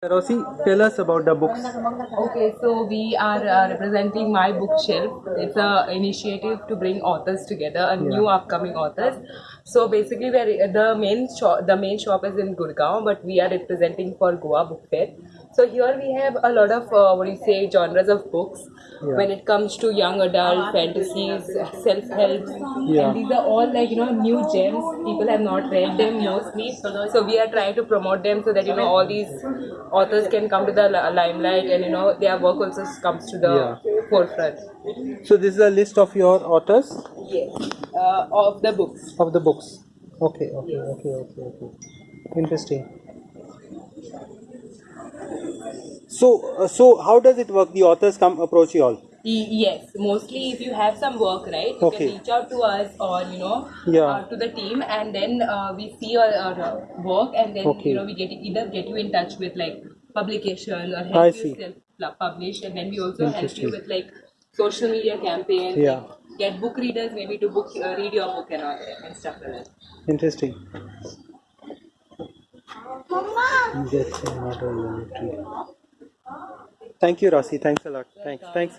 Rossi, tell us about the books. Okay, so we are uh, representing My Bookshelf. It's a initiative to bring authors together, a new upcoming authors. So basically, we are the main shop. The main shop is in Gurgaon, but we are representing for Goa Book Fair. So here we have a lot of uh, what do you say genres of books. Yeah. When it comes to young adult fantasies, self help, Yeah. and these are all like you know new gems. People have not read them mostly, so we are trying to promote them so that you know all these authors can come to the li- limelight and you know their work also comes to the Yeah. forefront. So this is a list of your authors Yes, uh, of the books. of the books. Okay, okay, okay, okay, okay. Interesting. So, uh, so how does it work? The authors come approach you all. Yes, mostly if you have some work, right, you Okay. can reach out to us or you know Yeah. uh, to the team, and then uh, we see your, your uh, work, and then Okay. you know we get either get you in touch with like publication or I help see. you self publish, and then we also help you with like social media campaigns. Yeah. Get book readers maybe to book uh, read your book and all and stuff like that. Interesting. That's not a military. Thank you, Rossi. Thanks a lot. Thanks. Thanks.